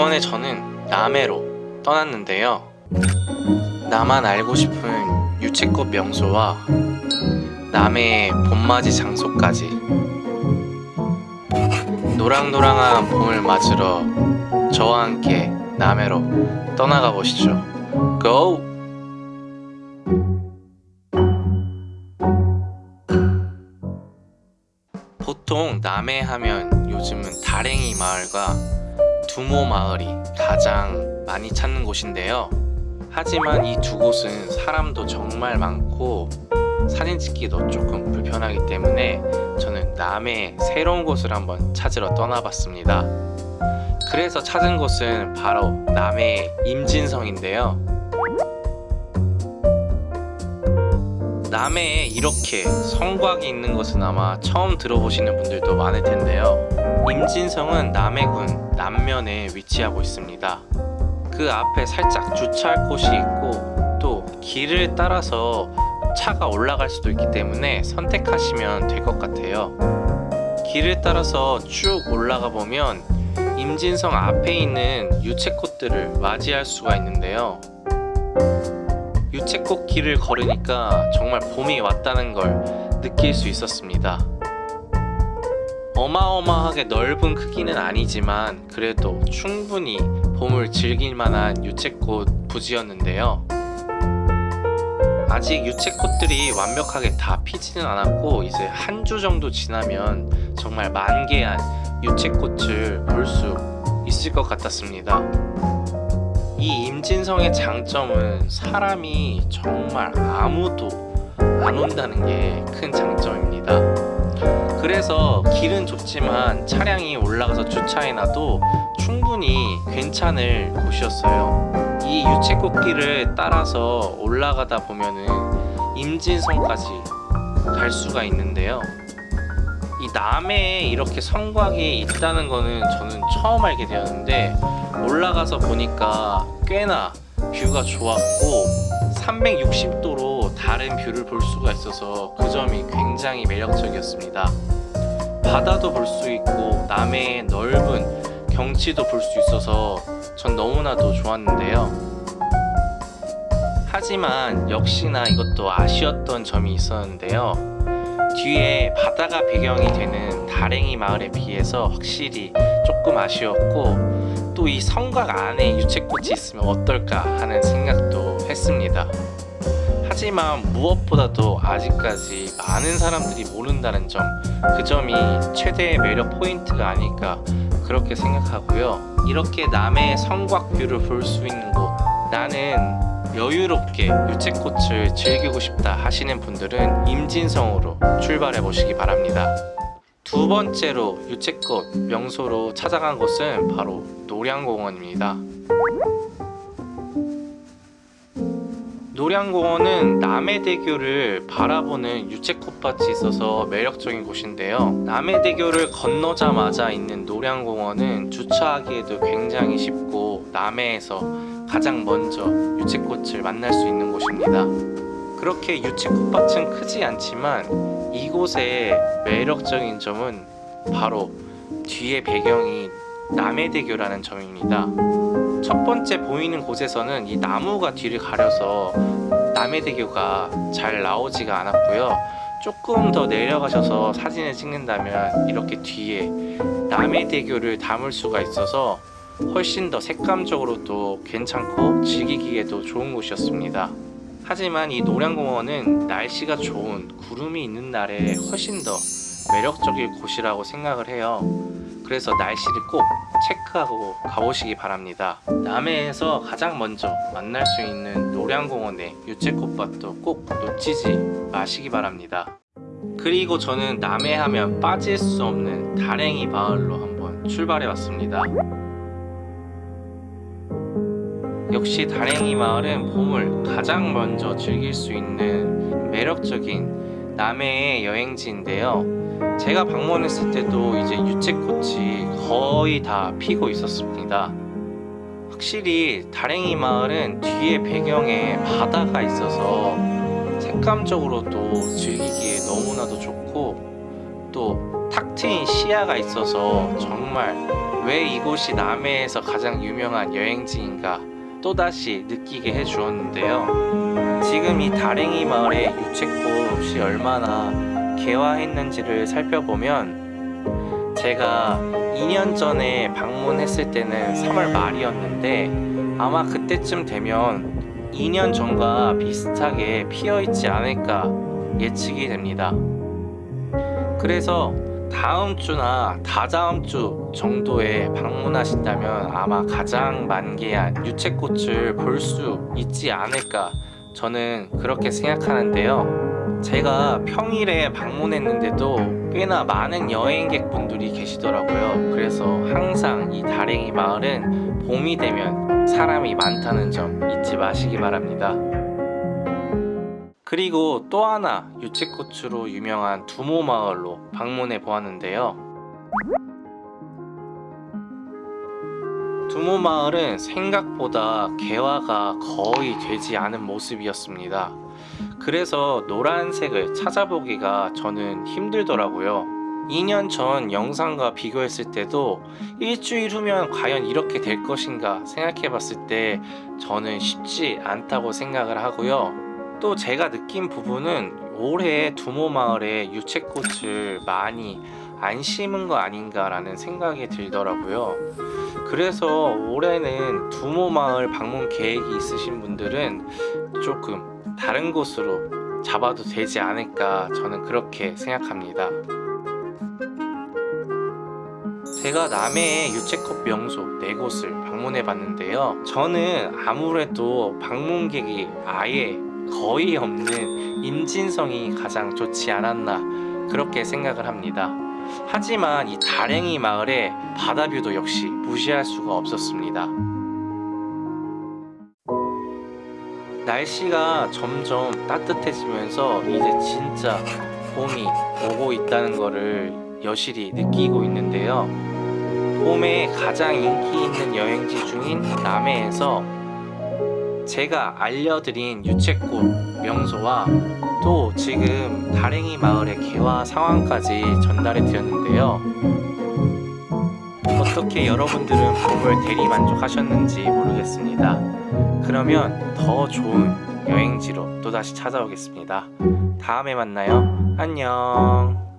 이번에 저는 남해로 떠났는데요 나만 알고 싶은 유채꽃 명소와 남해의 봄맞이 장소까지 노랑노랑한 봄을 맞으러 저와 함께 남해로 떠나가 보시죠 고! 보통 남해 하면 요즘은 다랭이 마을과 두모 마을이 가장 많이 찾는 곳인데요. 하지만 이 두 곳은 사람도 정말 많고 사진 찍기도 조금 불편하기 때문에 저는 남해의 새로운 곳을 한번 찾으러 떠나봤습니다. 그래서 찾은 곳은 바로 남해의 임진성인데요. 남해에 이렇게 성곽이 있는 것은 아마 처음 들어보시는 분들도 많을 텐데요. 임진성은 남해군 남면에 위치하고 있습니다. 그 앞에 살짝 주차할 곳이 있고 또 길을 따라서 차가 올라갈 수도 있기 때문에 선택하시면 될 것 같아요. 길을 따라서 쭉 올라가 보면 임진성 앞에 있는 유채꽃들을 맞이할 수가 있는데요. 유채꽃 길을 걸으니까 정말 봄이 왔다는 걸 느낄 수 있었습니다 어마어마하게 넓은 크기는 아니지만 그래도 충분히 봄을 즐길 만한 유채꽃 부지였는데요. 아직 유채꽃들이 완벽하게 다 피지는 않았고 이제 한 주 정도 지나면 정말 만개한 유채꽃을 볼 수 있을 것 같았습니다. 이 임진성의 장점은 사람이 정말 아무도 안 온다는 게 큰 장점입니다 그래서 길은 좁지만 차량이 올라가서 주차해놔도 충분히 괜찮을 곳이었어요. 이 유채꽃길을 따라서 올라가다 보면은 임진성까지 갈 수가 있는데요. 이 남해에 이렇게 성곽이 있다는 거는 저는 처음 알게 되었는데 올라가서 보니까 꽤나 view가 좋았고 360도로 다른 view를 볼 수가 있어서 그 점이 굉장히 매력적이었습니다. 바다도 볼 수 있고 남해의 넓은 경치도 볼 수 있어서 전 너무나도 좋았는데요. 하지만 역시나 이것도 아쉬웠던 점이 있었는데요. 뒤에 바다가 배경이 되는 다랭이 마을에 비해서 확실히 조금 아쉬웠고 또 이 성곽 안에 유채꽃이 있으면 어떨까 하는 생각도 했습니다 하지만 무엇보다도 아직까지 많은 사람들이 모른다는 점 그 점이 최대의 매력 포인트가 아닐까 그렇게 생각하고요. 이렇게 남해의 성곽 view를 볼 수 있는 곳 나는 여유롭게 유채꽃을 즐기고 싶다 하시는 분들은 임진성으로 출발해 보시기 바랍니다. 두 번째로 유채꽃 명소로 찾아간 곳은 바로 노량공원입니다 노량공원은 남해대교를 바라보는 유채꽃밭이 있어서 매력적인 곳인데요. 남해대교를 건너자마자 있는 노량공원은 주차하기에도 굉장히 쉽고 남해에서 가장 먼저 유채꽃을 만날 수 있는 곳입니다. 그렇게 유채꽃밭은 크지 않지만 이곳의 매력적인 점은 바로 뒤에 배경이 남해대교라는 점입니다 첫 번째 보이는 곳에서는 이 나무가 뒤를 가려서 남해대교가 잘 나오지가 않았고요. 조금 더 내려가셔서 사진을 찍는다면 이렇게 뒤에 남해대교를 담을 수가 있어서 훨씬 더 색감적으로도 괜찮고 즐기기에도 좋은 곳이었습니다. 하지만 이 노량공원은 날씨가 좋은 구름이 있는 날에 훨씬 더 매력적일 곳이라고 생각을 해요 그래서 날씨를 꼭 체크하고 가보시기 바랍니다. 남해에서 가장 먼저 만날 수 있는 노량공원의 유채꽃밭도 꼭 놓치지 마시기 바랍니다. 그리고 저는 남해 하면 빠질 수 없는 다랭이 마을로 한번 출발해 왔습니다. 역시 다랭이 마을은 봄을 가장 먼저 즐길 수 있는 매력적인 남해의 여행지인데요 제가 방문했을 때도 이제 유채꽃이 거의 다 피고 있었습니다 확실히 다랭이 마을은 뒤에 배경에 바다가 있어서 색감적으로도 즐기기에 너무나도 좋고 또 탁 트인 시야가 있어서 정말 왜 이곳이 남해에서 가장 유명한 여행지인가 또다시 느끼게 해주었는데요. 지금 이 다랭이 마을의 유채꽃이 얼마나 개화했는지를 살펴보면 제가 2년 전에 방문했을 때는 3월 말이었는데 아마 그때쯤 되면 2년 전과 비슷하게 피어 있지 않을까 예측이 됩니다. 그래서 다음 주나 다다음 주 정도에 방문하신다면 아마 가장 만개한 유채꽃을 볼 수 있지 않을까 저는 그렇게 생각하는데요. 제가 평일에 방문했는데도 꽤나 많은 여행객분들이 계시더라고요. 그래서 항상 이 다랭이 마을은 봄이 되면 사람이 많다는 점 잊지 마시기 바랍니다. 그리고 또 하나 유채꽃으로 유명한 두모 마을로 방문해 보았는데요. 두모 마을은 생각보다 개화가 거의 되지 않은 모습이었습니다. 그래서 노란색을 찾아보기가 저는 힘들더라고요. 2년 전 영상과 비교했을 때도 일주일 후면 과연 이렇게 될 것인가 생각해 봤을 때 저는 쉽지 않다고 생각을 하고요. 또 제가 느낀 부분은 올해 두모 마을에 유채꽃을 많이 안 심은 거 아닌가라는 생각이 들더라고요. 그래서 올해는 두모 마을 방문 계획이 있으신 분들은 조금 다른 곳으로 잡아도 되지 않을까 저는 그렇게 생각합니다. 제가 남해의 유채꽃 명소 네 곳을 방문해 봤는데요. 저는 아무래도 방문객이 아예 거의 없는 임진성이 가장 좋지 않았나 그렇게 생각을 합니다. 하지만 이 다랭이 마을의 바다뷰도 역시 무시할 수가 없었습니다. 날씨가 점점 따뜻해지면서 이제 진짜 봄이 오고 있다는 것을 여실히 느끼고 있는데요. 봄에 가장 인기 있는 여행지 중인 남해에서 제가 알려드린 유채꽃 명소와 또 지금 다랭이 마을의 개화 상황까지 전달해 드렸는데요. 어떻게 여러분들은 봄을 대리 만족하셨는지 모르겠습니다. 그러면 더 좋은 여행지로 또다시 찾아오겠습니다. 다음에 만나요. 안녕.